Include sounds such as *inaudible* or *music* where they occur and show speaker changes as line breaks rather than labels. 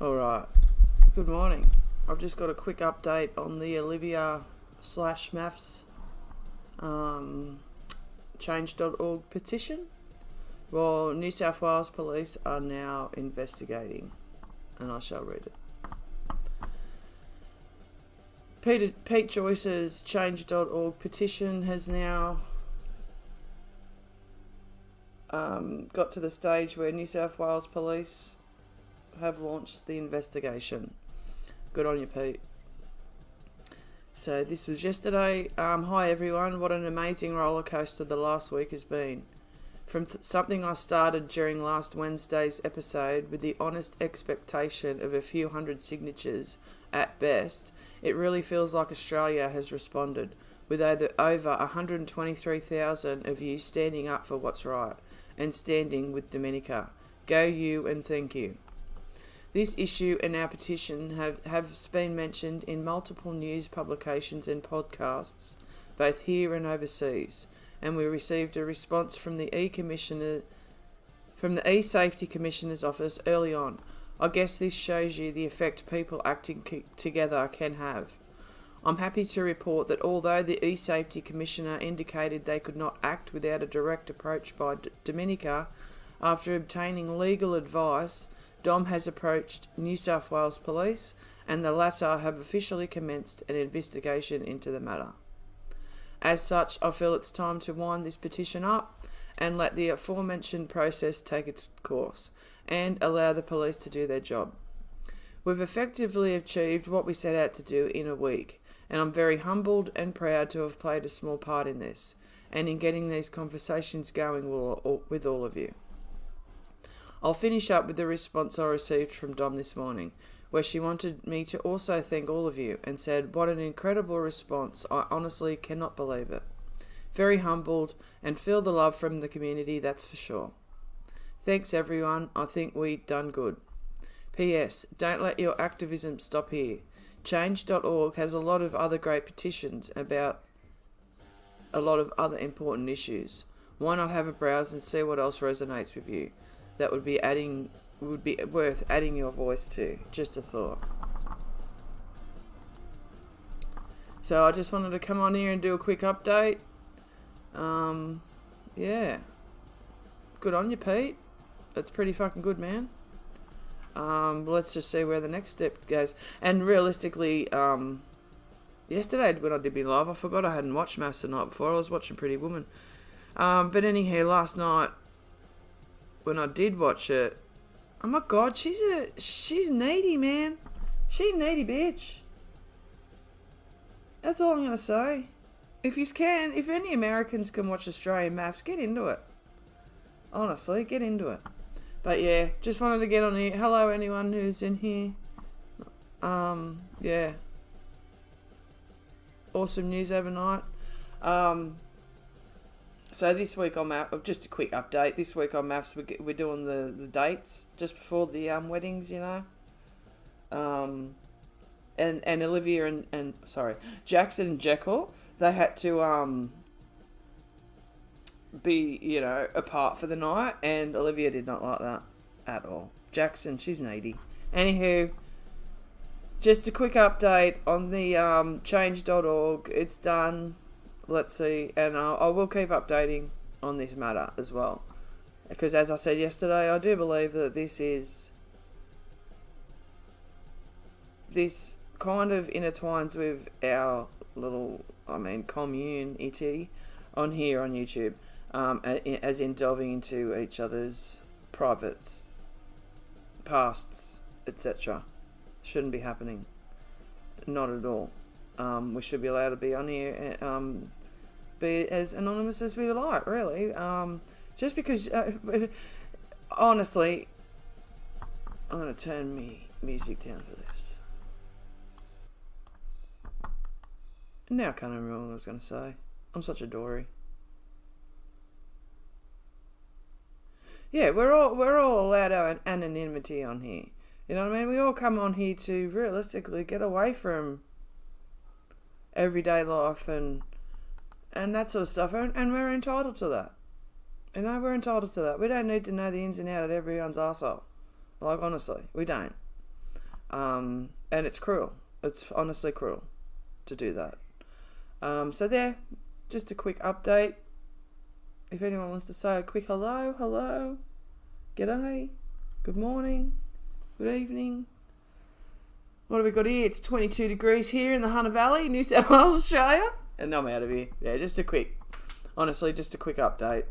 All right. Good morning. I've just got a quick update on the Olivia slash MAFS um, change.org petition. Well, New South Wales police are now investigating, and I shall read it. Peter, Pete Joyce's change.org petition has now um, got to the stage where New South Wales police have launched the investigation. Good on you, Pete. So this was yesterday. Um, hi everyone. What an amazing roller coaster the last week has been. From th- something I started during last Wednesday's episode with the honest expectation of a few hundred signatures at best, it really feels like Australia has responded, with over 123,000 of you standing up for what's right and standing with Domenica. Go you and thank you. This issue and our petition have, have been mentioned in multiple news publications and podcasts, both here and overseas, and we received a response from the E Commissioner from the E Safety Commissioner's office early on. I guess this shows you the effect people acting together can have. I'm happy to report that although the E Safety Commissioner indicated they could not act without a direct approach by D- Domenica, after obtaining legal advice, Dom has approached New South Wales Police and the latter have officially commenced an investigation into the matter. As such, I feel it's time to wind this petition up and let the aforementioned process take its course and allow the police to do their job. We've effectively achieved what we set out to do in a week, and I'm very humbled and proud to have played a small part in this and in getting these conversations going with all of you. I'll finish up with the response I received from Dom this morning, where she wanted me to also thank all of you and said, What an incredible response! I honestly cannot believe it. Very humbled and feel the love from the community, that's for sure. Thanks everyone, I think we've done good. P.S. Don't let your activism stop here. Change.org has a lot of other great petitions about a lot of other important issues. Why not have a browse and see what else resonates with you? That would be adding would be worth adding your voice to. Just a thought. So I just wanted to come on here and do a quick update. Um, yeah. Good on you, Pete. That's pretty fucking good, man. Um, let's just see where the next step goes. And realistically, um, yesterday when I did be live, I forgot I hadn't watched MAFS the night before. I was watching Pretty Woman. Um, but anyhow, last night when I did watch it, oh my god, she's a she's needy, man. She needy bitch. That's all I'm gonna say. If you can, if any Americans can watch Australian MAFS, get into it. Honestly, get into it. But yeah, just wanted to get on here. Hello, anyone who's in here. Um, yeah. Awesome news overnight. Um, so this week on math, just a quick update. This week on MAFS, we're doing the, the dates just before the um, weddings, you know. Um, and and Olivia and, and sorry, Jackson and Jekyll, they had to um be you know apart for the night, and Olivia did not like that at all. Jackson, she's needy. Anywho, just a quick update on the um, change.org. It's done let's see, and uh, I will keep updating on this matter as well, because as I said yesterday, I do believe that this is this kind of intertwines with our little, I mean, community on here on YouTube, um, as in delving into each other's privates, pasts, etc. Shouldn't be happening. Not at all. Um, we should be allowed to be on here um, be as anonymous as we like, really. Um, just because, uh, *laughs* honestly, I'm to turn me music down for this. Now I can't remember what I was going to say. I'm such a dory. Yeah, we're all we're all allowed our anonymity on here. You know what I mean? We all come on here to realistically get away from everyday life and and that sort of stuff. And, and we're entitled to that. You know, we're entitled to that. We don't need to know the ins and outs of everyone's asshole. Like, honestly, we don't. Um, and it's cruel. It's honestly cruel to do that. Um, so there, just a quick update. If anyone wants to say a quick hello, hello, g'day, good morning, good evening. What have we got here? It's 22 degrees here in the Hunter Valley, New South Wales, Australia. And I'm out of here. Yeah, just a quick, honestly, just a quick update.